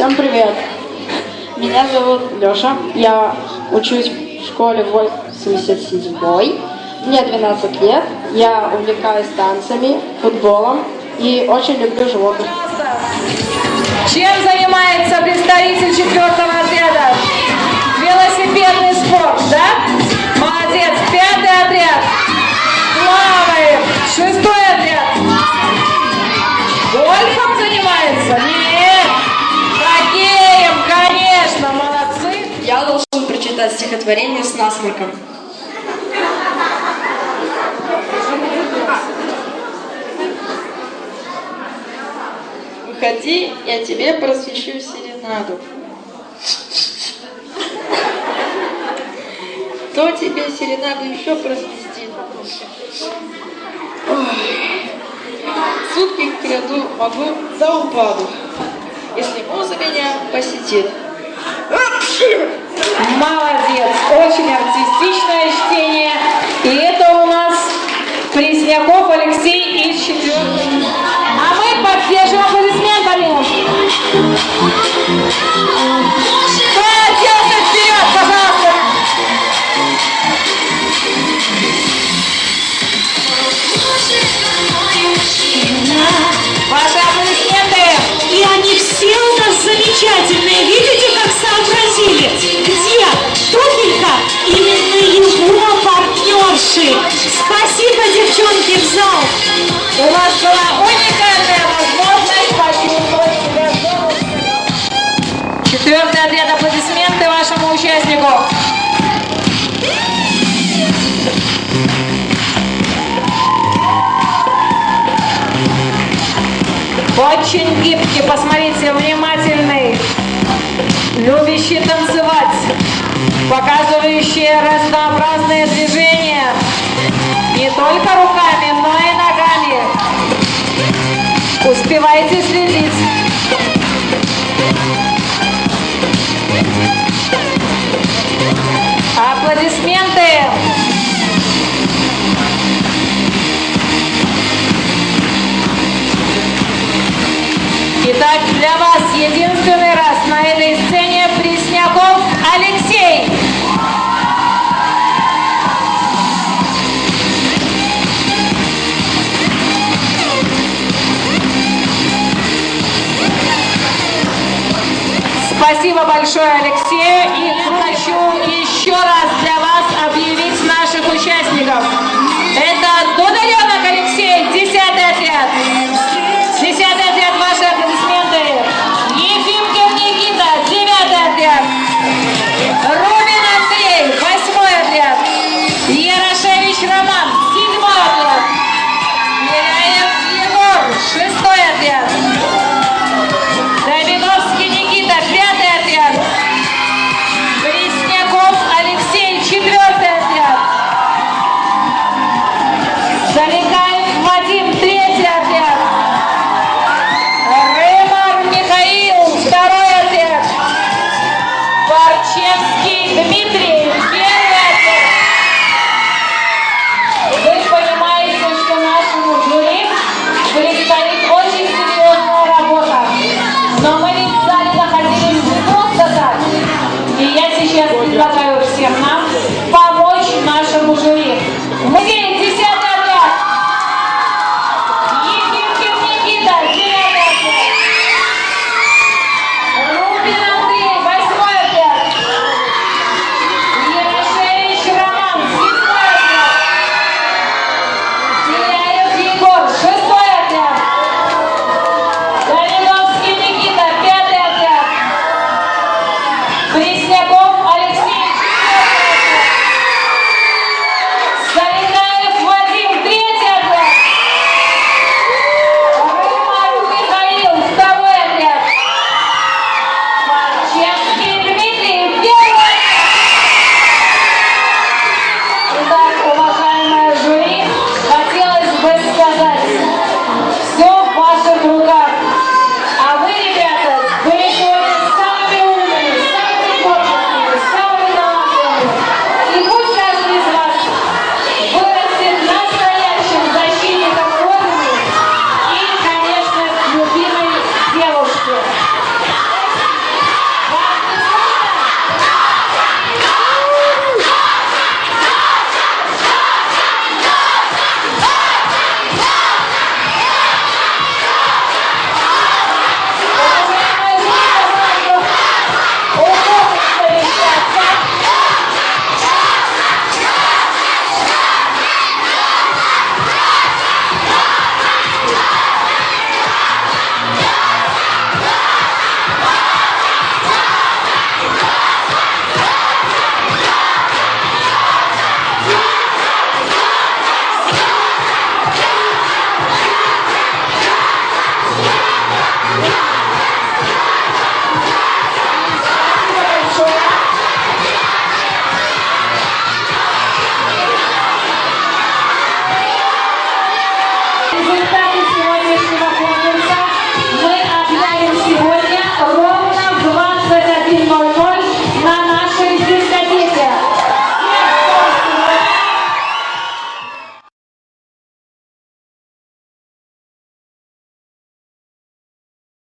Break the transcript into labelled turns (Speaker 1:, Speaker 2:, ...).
Speaker 1: Всем привет! Меня зовут Лёша. Я учусь в школе 87 Мне 12 лет. Я увлекаюсь танцами, футболом и очень люблю животных.
Speaker 2: Чем занимается представитель четвертого отряда?
Speaker 1: Должен прочитать стихотворение с насморком. Выходи, я тебе просвещу серенаду. Кто тебе серенаду еще просвистит? Сутки краду могу до упаду, если муза меня посетит.
Speaker 2: Молодец. Очень артистичное чтение. И это у нас Пресняков Алексей из четвертого. Четвертый отряд аплодисменты вашему участнику. Очень гибкий, посмотрите, внимательный, любящий танцевать, показывающий разнообразные движения, Успевайте следить. Аплодисменты. Спасибо большое Алексею и хочу еще раз для вас объявить наших участников. Patrícia